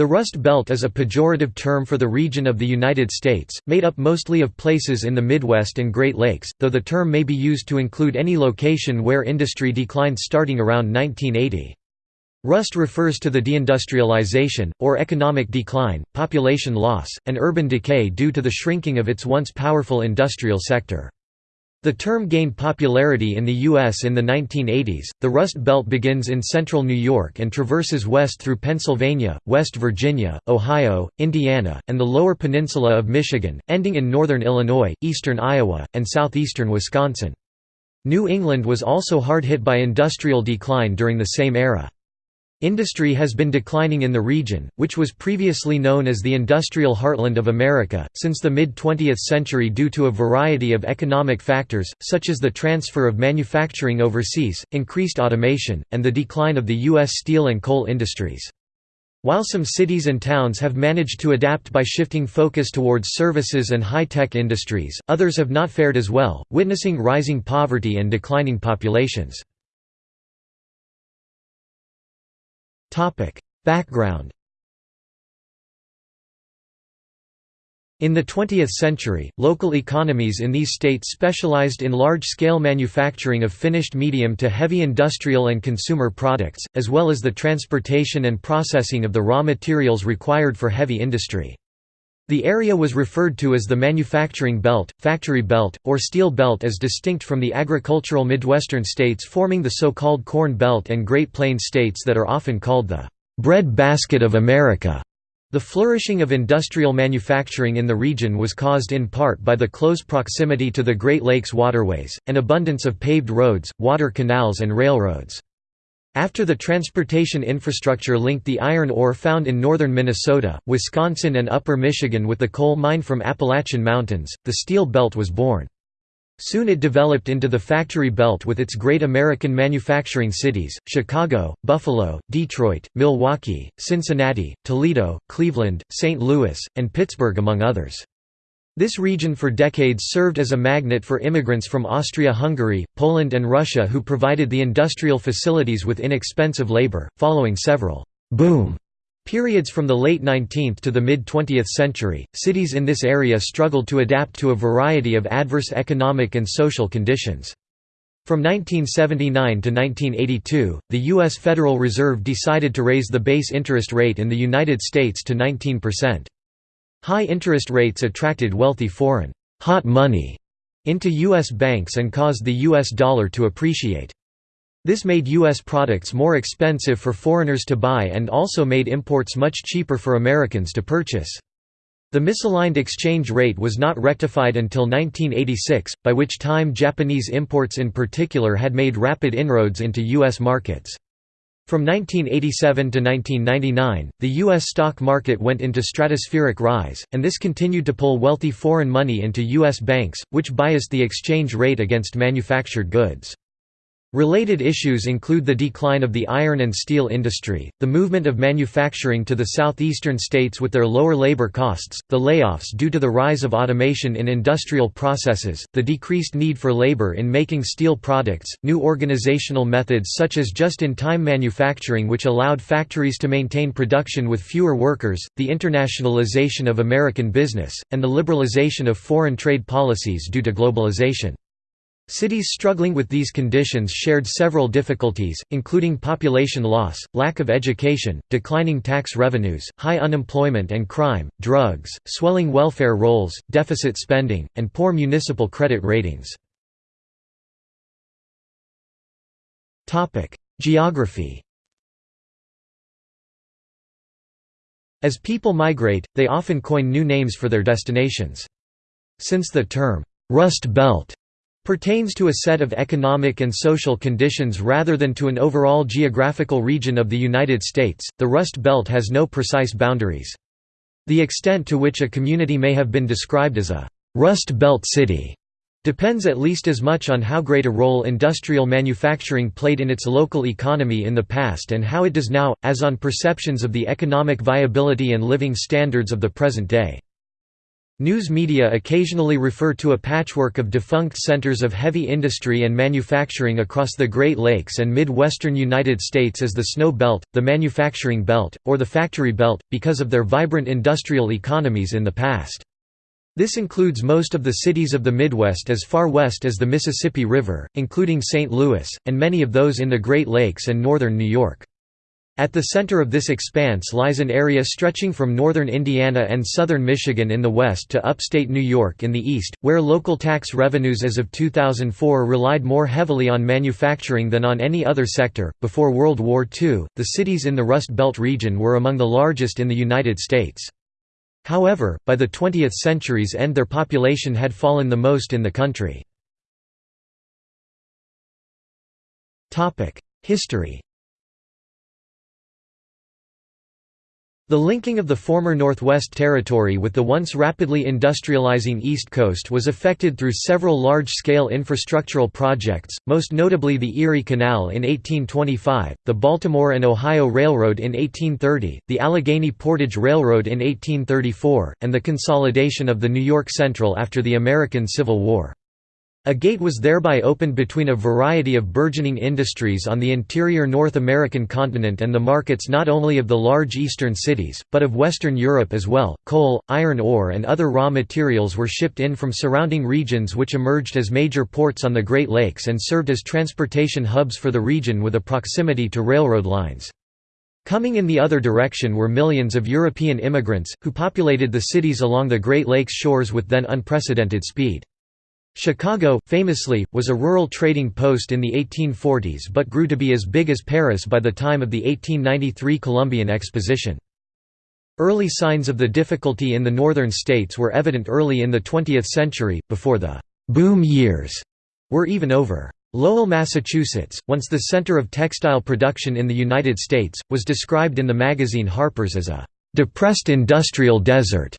The Rust Belt is a pejorative term for the region of the United States, made up mostly of places in the Midwest and Great Lakes, though the term may be used to include any location where industry declined starting around 1980. Rust refers to the deindustrialization, or economic decline, population loss, and urban decay due to the shrinking of its once powerful industrial sector. The term gained popularity in the U.S. in the 1980s. The Rust Belt begins in central New York and traverses west through Pennsylvania, West Virginia, Ohio, Indiana, and the lower peninsula of Michigan, ending in northern Illinois, eastern Iowa, and southeastern Wisconsin. New England was also hard hit by industrial decline during the same era. Industry has been declining in the region, which was previously known as the industrial heartland of America, since the mid-20th century due to a variety of economic factors, such as the transfer of manufacturing overseas, increased automation, and the decline of the U.S. steel and coal industries. While some cities and towns have managed to adapt by shifting focus towards services and high-tech industries, others have not fared as well, witnessing rising poverty and declining populations. Background In the 20th century, local economies in these states specialized in large-scale manufacturing of finished medium to heavy industrial and consumer products, as well as the transportation and processing of the raw materials required for heavy industry. The area was referred to as the manufacturing belt, factory belt, or steel belt as distinct from the agricultural Midwestern states forming the so-called Corn Belt and Great Plains states that are often called the bread basket of America. The flourishing of industrial manufacturing in the region was caused in part by the close proximity to the Great Lakes waterways, and abundance of paved roads, water canals and railroads. After the transportation infrastructure linked the iron ore found in northern Minnesota, Wisconsin and upper Michigan with the coal mine from Appalachian Mountains, the Steel Belt was born. Soon it developed into the factory belt with its great American manufacturing cities, Chicago, Buffalo, Detroit, Milwaukee, Cincinnati, Toledo, Cleveland, St. Louis, and Pittsburgh among others. This region for decades served as a magnet for immigrants from Austria-Hungary, Poland and Russia who provided the industrial facilities with inexpensive labor, following several «boom» periods from the late 19th to the mid-20th century, cities in this area struggled to adapt to a variety of adverse economic and social conditions. From 1979 to 1982, the U.S. Federal Reserve decided to raise the base interest rate in the United States to 19%. High interest rates attracted wealthy foreign hot money into U.S. banks and caused the U.S. dollar to appreciate. This made U.S. products more expensive for foreigners to buy and also made imports much cheaper for Americans to purchase. The misaligned exchange rate was not rectified until 1986, by which time Japanese imports in particular had made rapid inroads into U.S. markets. From 1987 to 1999, the U.S. stock market went into stratospheric rise, and this continued to pull wealthy foreign money into U.S. banks, which biased the exchange rate against manufactured goods. Related issues include the decline of the iron and steel industry, the movement of manufacturing to the southeastern states with their lower labor costs, the layoffs due to the rise of automation in industrial processes, the decreased need for labor in making steel products, new organizational methods such as just-in-time manufacturing which allowed factories to maintain production with fewer workers, the internationalization of American business, and the liberalization of foreign trade policies due to globalization. Cities struggling with these conditions shared several difficulties, including population loss, lack of education, declining tax revenues, high unemployment and crime, drugs, swelling welfare rolls, deficit spending, and poor municipal credit ratings. Geography As people migrate, they often coin new names for their destinations. Since the term, "'Rust Belt' pertains to a set of economic and social conditions rather than to an overall geographical region of the United States. The Rust Belt has no precise boundaries. The extent to which a community may have been described as a Rust Belt city depends at least as much on how great a role industrial manufacturing played in its local economy in the past and how it does now, as on perceptions of the economic viability and living standards of the present day. News media occasionally refer to a patchwork of defunct centers of heavy industry and manufacturing across the Great Lakes and Midwestern United States as the Snow Belt, the Manufacturing Belt, or the Factory Belt, because of their vibrant industrial economies in the past. This includes most of the cities of the Midwest as far west as the Mississippi River, including St. Louis, and many of those in the Great Lakes and northern New York. At the center of this expanse lies an area stretching from northern Indiana and southern Michigan in the west to upstate New York in the east, where local tax revenues as of 2004 relied more heavily on manufacturing than on any other sector. Before World War II, the cities in the Rust Belt region were among the largest in the United States. However, by the 20th century's end their population had fallen the most in the country. History The linking of the former Northwest Territory with the once rapidly industrializing East Coast was effected through several large-scale infrastructural projects, most notably the Erie Canal in 1825, the Baltimore and Ohio Railroad in 1830, the Allegheny Portage Railroad in 1834, and the consolidation of the New York Central after the American Civil War. A gate was thereby opened between a variety of burgeoning industries on the interior North American continent and the markets not only of the large eastern cities, but of Western Europe as well. Coal, iron ore, and other raw materials were shipped in from surrounding regions which emerged as major ports on the Great Lakes and served as transportation hubs for the region with a proximity to railroad lines. Coming in the other direction were millions of European immigrants, who populated the cities along the Great Lakes shores with then unprecedented speed. Chicago, famously, was a rural trading post in the 1840s but grew to be as big as Paris by the time of the 1893 Columbian Exposition. Early signs of the difficulty in the northern states were evident early in the 20th century, before the «boom years» were even over. Lowell, Massachusetts, once the center of textile production in the United States, was described in the magazine Harper's as a «depressed industrial desert»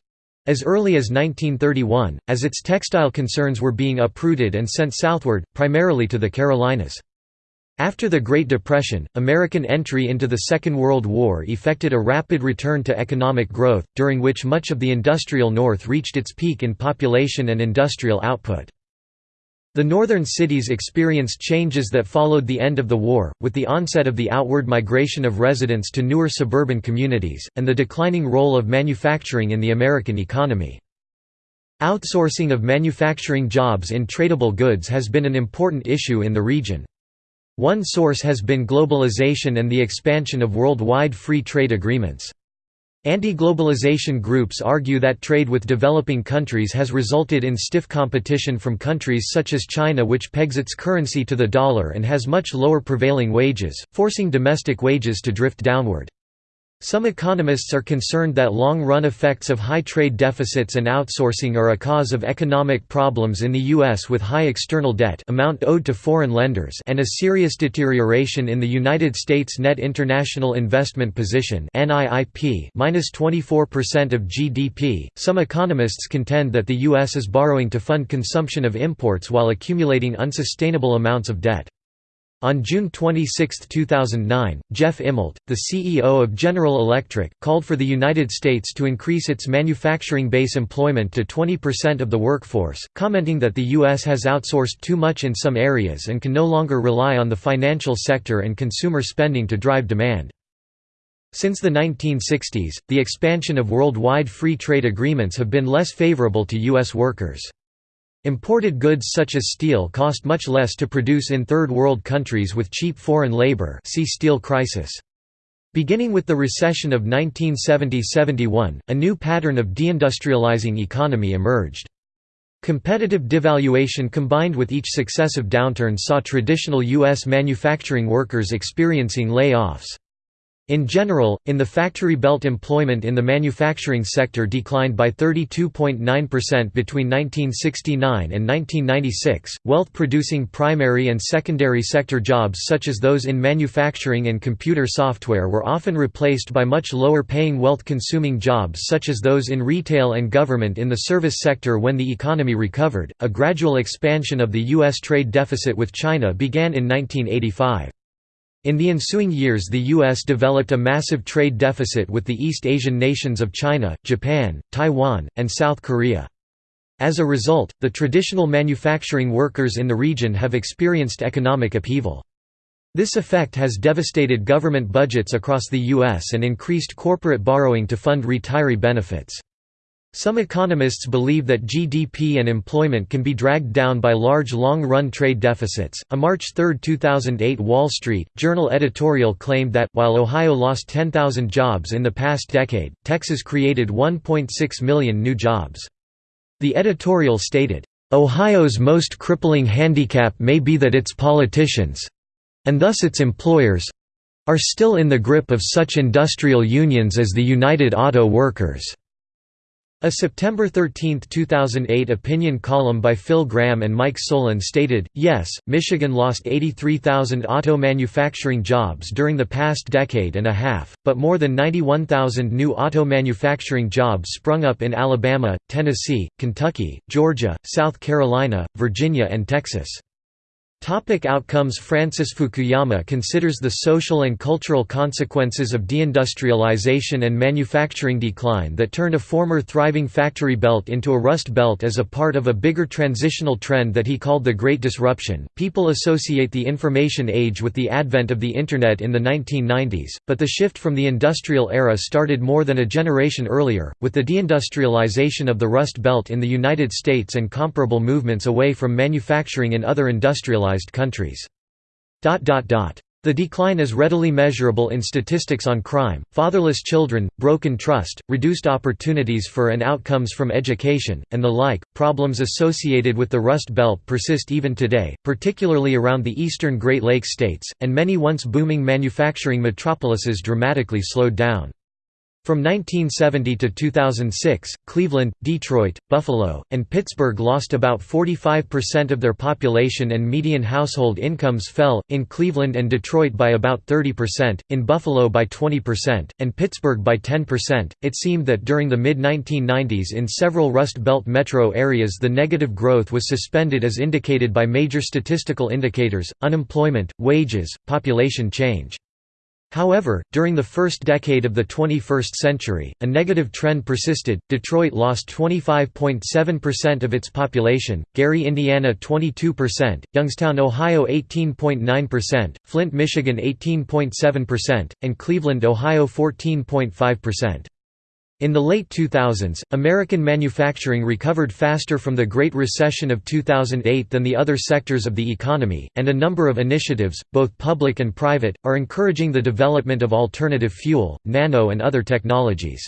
As early as 1931, as its textile concerns were being uprooted and sent southward, primarily to the Carolinas. After the Great Depression, American entry into the Second World War effected a rapid return to economic growth, during which much of the industrial North reached its peak in population and industrial output. The northern cities experienced changes that followed the end of the war, with the onset of the outward migration of residents to newer suburban communities, and the declining role of manufacturing in the American economy. Outsourcing of manufacturing jobs in tradable goods has been an important issue in the region. One source has been globalization and the expansion of worldwide free trade agreements. Anti-globalization groups argue that trade with developing countries has resulted in stiff competition from countries such as China which pegs its currency to the dollar and has much lower prevailing wages, forcing domestic wages to drift downward. Some economists are concerned that long-run effects of high trade deficits and outsourcing are a cause of economic problems in the U.S. with high external debt amount owed to foreign lenders and a serious deterioration in the United States net international investment position minus 24% of GDP. Some economists contend that the U.S. is borrowing to fund consumption of imports while accumulating unsustainable amounts of debt. On June 26, 2009, Jeff Immelt, the CEO of General Electric, called for the United States to increase its manufacturing base employment to 20% of the workforce, commenting that the U.S. has outsourced too much in some areas and can no longer rely on the financial sector and consumer spending to drive demand. Since the 1960s, the expansion of worldwide free trade agreements have been less favorable to U.S. workers. Imported goods such as steel cost much less to produce in Third World countries with cheap foreign labor see steel crisis. Beginning with the recession of 1970–71, a new pattern of deindustrializing economy emerged. Competitive devaluation combined with each successive downturn saw traditional U.S. manufacturing workers experiencing layoffs. In general, in the factory belt employment in the manufacturing sector declined by 32.9% between 1969 and 1996. Wealth producing primary and secondary sector jobs such as those in manufacturing and computer software were often replaced by much lower paying wealth consuming jobs such as those in retail and government in the service sector when the economy recovered. A gradual expansion of the U.S. trade deficit with China began in 1985. In the ensuing years the U.S. developed a massive trade deficit with the East Asian nations of China, Japan, Taiwan, and South Korea. As a result, the traditional manufacturing workers in the region have experienced economic upheaval. This effect has devastated government budgets across the U.S. and increased corporate borrowing to fund retiree benefits. Some economists believe that GDP and employment can be dragged down by large long-run trade deficits. A March 3, 2008 Wall Street Journal editorial claimed that while Ohio lost 10,000 jobs in the past decade, Texas created 1.6 million new jobs. The editorial stated, "Ohio's most crippling handicap may be that its politicians and thus its employers are still in the grip of such industrial unions as the United Auto Workers." A September 13, 2008 opinion column by Phil Gramm and Mike Solon stated, yes, Michigan lost 83,000 auto manufacturing jobs during the past decade and a half, but more than 91,000 new auto manufacturing jobs sprung up in Alabama, Tennessee, Kentucky, Georgia, South Carolina, Virginia and Texas. Topic outcomes Francis Fukuyama considers the social and cultural consequences of deindustrialization and manufacturing decline that turned a former thriving factory belt into a rust belt as a part of a bigger transitional trend that he called the Great Disruption. People associate the information age with the advent of the Internet in the 1990s, but the shift from the industrial era started more than a generation earlier, with the deindustrialization of the Rust Belt in the United States and comparable movements away from manufacturing in other industrialized industrialized countries. The decline is readily measurable in statistics on crime, fatherless children, broken trust, reduced opportunities for and outcomes from education, and the like. Problems associated with the Rust Belt persist even today, particularly around the eastern Great Lakes states, and many once booming manufacturing metropolises dramatically slowed down. From 1970 to 2006, Cleveland, Detroit, Buffalo, and Pittsburgh lost about 45% of their population and median household incomes fell, in Cleveland and Detroit by about 30%, in Buffalo by 20%, and Pittsburgh by 10%. It seemed that during the mid 1990s in several Rust Belt metro areas the negative growth was suspended as indicated by major statistical indicators unemployment, wages, population change. However, during the first decade of the 21st century, a negative trend persisted. Detroit lost 25.7% of its population, Gary, Indiana 22%, Youngstown, Ohio 18.9%, Flint, Michigan 18.7%, and Cleveland, Ohio 14.5%. In the late 2000s, American manufacturing recovered faster from the Great Recession of 2008 than the other sectors of the economy, and a number of initiatives, both public and private, are encouraging the development of alternative fuel, nano and other technologies.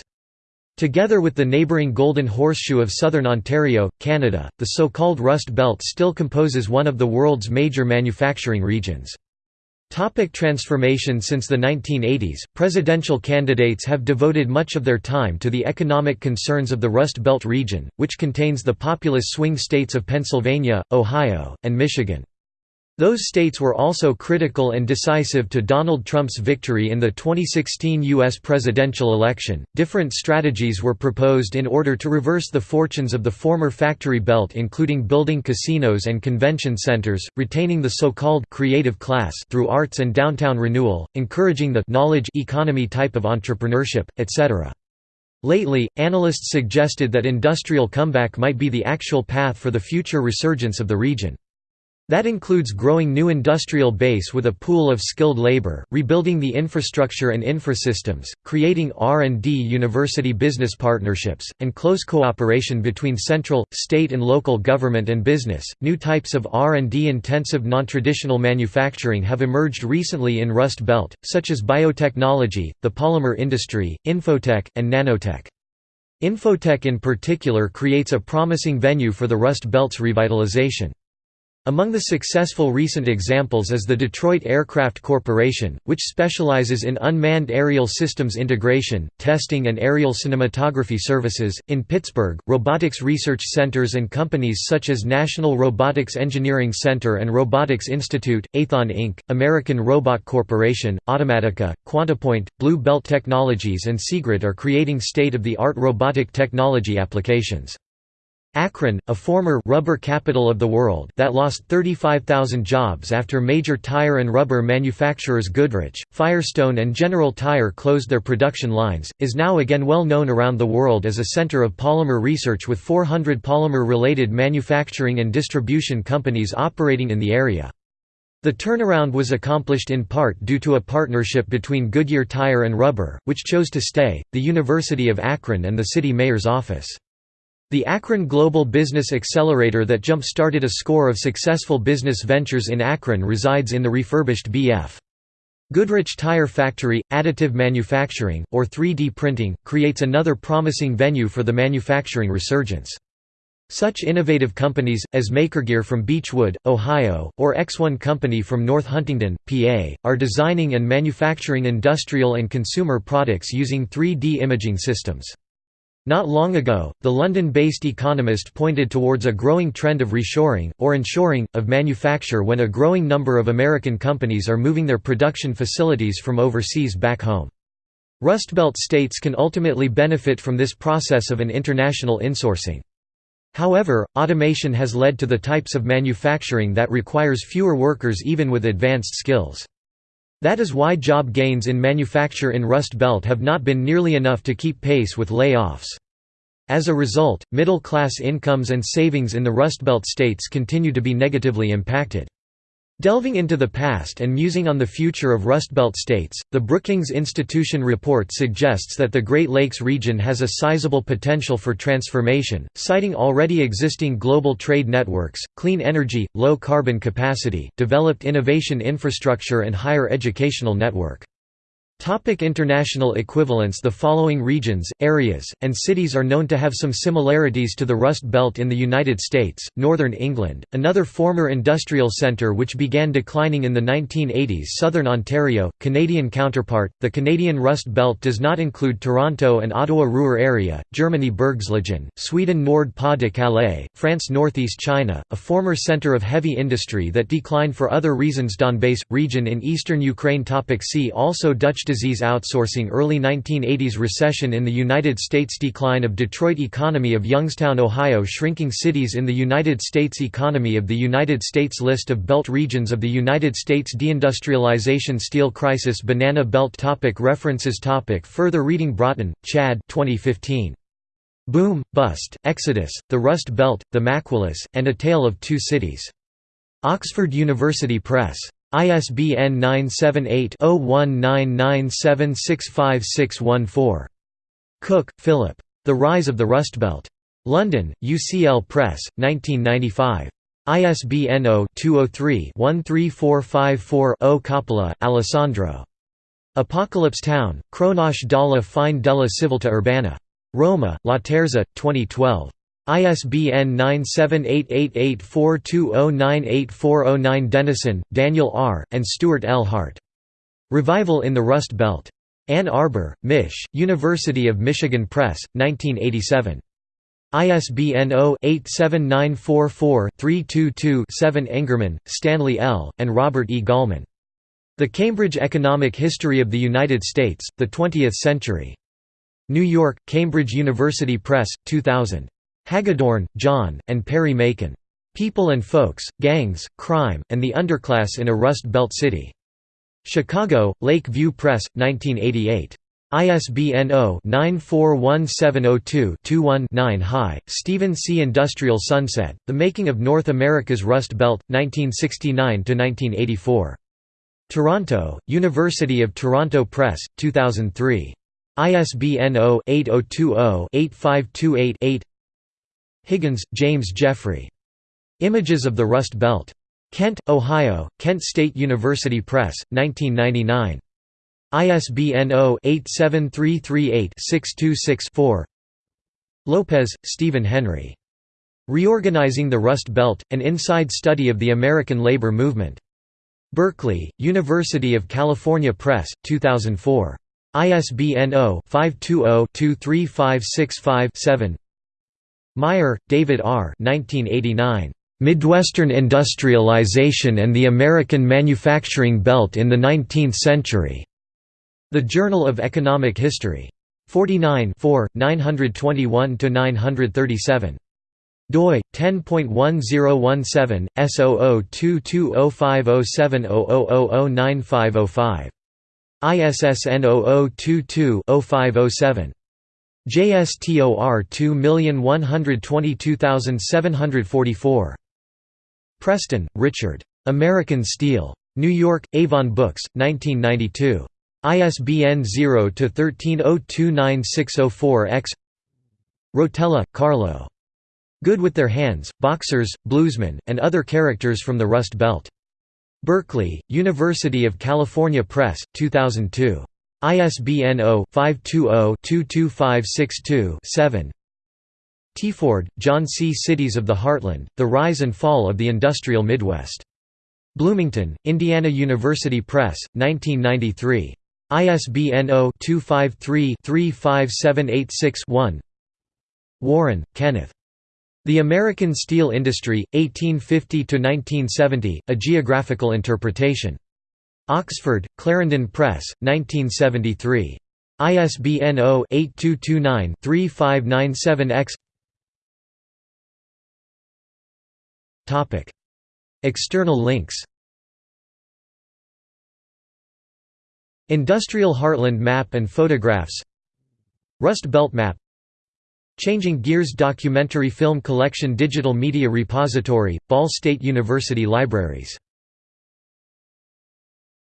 Together with the neighbouring Golden Horseshoe of southern Ontario, Canada, the so-called Rust Belt still composes one of the world's major manufacturing regions. Topic transformation Since the 1980s, presidential candidates have devoted much of their time to the economic concerns of the Rust Belt region, which contains the populous swing states of Pennsylvania, Ohio, and Michigan. Those states were also critical and decisive to Donald Trump's victory in the 2016 U.S. presidential election. Different strategies were proposed in order to reverse the fortunes of the former factory belt, including building casinos and convention centers, retaining the so called creative class through arts and downtown renewal, encouraging the knowledge economy type of entrepreneurship, etc. Lately, analysts suggested that industrial comeback might be the actual path for the future resurgence of the region. That includes growing new industrial base with a pool of skilled labor, rebuilding the infrastructure and infrasystems, creating R&D university business partnerships, and close cooperation between central, state and local government and business. New types of R&D intensive non-traditional manufacturing have emerged recently in Rust Belt, such as biotechnology, the polymer industry, infotech, and nanotech. Infotech in particular creates a promising venue for the Rust Belt's revitalization. Among the successful recent examples is the Detroit Aircraft Corporation, which specializes in unmanned aerial systems integration, testing and aerial cinematography services. In Pittsburgh, robotics research centers and companies such as National Robotics Engineering Center and Robotics Institute, Aethon Inc., American Robot Corporation, Automatica, Quantapoint, Blue Belt Technologies and Seegrid are creating state-of-the-art robotic technology applications. Akron, a former rubber capital of the world that lost 35,000 jobs after major tire and rubber manufacturers Goodrich, Firestone and General Tire closed their production lines, is now again well known around the world as a center of polymer research with 400 polymer-related manufacturing and distribution companies operating in the area. The turnaround was accomplished in part due to a partnership between Goodyear Tire and Rubber, which chose to stay, the University of Akron and the city mayor's office. The Akron Global Business Accelerator that jump-started a score of successful business ventures in Akron resides in the refurbished B.F. Goodrich Tire Factory, additive manufacturing, or 3D printing, creates another promising venue for the manufacturing resurgence. Such innovative companies, as Makergear from Beachwood, Ohio, or ExOne Company from North Huntingdon, PA, are designing and manufacturing industrial and consumer products using 3D imaging systems. Not long ago, the London-based economist pointed towards a growing trend of reshoring, or onshoring, of manufacture when a growing number of American companies are moving their production facilities from overseas back home. Rust Belt states can ultimately benefit from this process of an international insourcing. However, automation has led to the types of manufacturing that requires fewer workers even with advanced skills. That is why job gains in manufacture in Rust Belt have not been nearly enough to keep pace with layoffs. As a result, middle-class incomes and savings in the Rust Belt states continue to be negatively impacted. Delving into the past and musing on the future of Rust Belt states, the Brookings Institution report suggests that the Great Lakes region has a sizable potential for transformation, citing already existing global trade networks, clean energy, low carbon capacity, developed innovation infrastructure and higher educational network. Topic international equivalents. The following regions, areas, and cities are known to have some similarities to the Rust Belt in the United States, Northern England, another former industrial centre which began declining in the 1980s Southern Ontario, Canadian counterpart, the Canadian Rust Belt does not include Toronto and Ottawa-Ruhr area, Germany Bergslagen, Sweden Nord-Pas-de-Calais, France Northeast China, a former centre of heavy industry that declined for other reasons. Donbass, region in eastern Ukraine. Topic See also Dutch disease outsourcing Early 1980s recession in the United States Decline of Detroit economy of Youngstown, Ohio Shrinking cities in the United States Economy of the United States List of belt regions of the United States Deindustrialization Steel crisis Banana belt topic References topic Further reading Broughton, Chad 2015. Boom, Bust, Exodus, The Rust Belt, The Maquilas, and A Tale of Two Cities. Oxford University Press. ISBN 978-0199765614. Cooke, Philip. The Rise of the Rust Belt. London, UCL Press, 1995. ISBN 0-203-13454-0 Coppola, Alessandro. Apocalypse Town, Cronache dalla fine della civiltà urbana. Roma, Laterza, 2012. ISBN 9788842098409 Denison, Daniel R., and Stuart L. Hart. Revival in the Rust Belt. Ann Arbor, Mich., University of Michigan Press, 1987. ISBN 0-87944-322-7 Engerman, Stanley L., and Robert E. Gallman. The Cambridge Economic History of the United States, the Twentieth Century. New York, Cambridge University Press, 2000. Hagedorn, John, and Perry Macon. People and Folks, Gangs, Crime, and the Underclass in a Rust Belt City. Chicago, Lake View Press, 1988. ISBN 0-941702-21-9 High, Stephen C. Industrial Sunset, The Making of North America's Rust Belt, 1969–1984. Toronto, University of Toronto Press, 2003. ISBN 0-8020-8528-8 Higgins, James Jeffrey. Images of the Rust Belt. Kent, Ohio, Kent State University Press, 1999. ISBN 0-87338-626-4 Lopez, Stephen Henry. Reorganizing the Rust Belt, An Inside Study of the American Labor Movement. Berkeley, University of California Press, 2004. ISBN 0-520-23565-7 Meyer, David R. 1989. Midwestern Industrialization and the American Manufacturing Belt in the Nineteenth Century. The Journal of Economic History. 49 921–937. doi 10.1017 S0022050700095005 ISSN 0022-0507. JSTOR 2122744. Preston, Richard. American Steel. New York, Avon Books, 1992. ISBN 0-13029604-X Rotella, Carlo. Good with Their Hands, Boxers, Bluesmen, and Other Characters from the Rust Belt. Berkeley, University of California Press, 2002. ISBN 0-520-22562-7 Teaford, John C. Cities of the Heartland, The Rise and Fall of the Industrial Midwest. Bloomington, Indiana University Press, 1993. ISBN 0-253-35786-1 Warren, Kenneth. The American Steel Industry, 1850–1970, A Geographical Interpretation. Oxford, Clarendon Press, 1973. ISBN 0-8229-3597-X External links. Industrial Heartland Map and Photographs. Rust Belt Map. Changing Gears Documentary Film Collection Digital Media Repository, Ball State University Libraries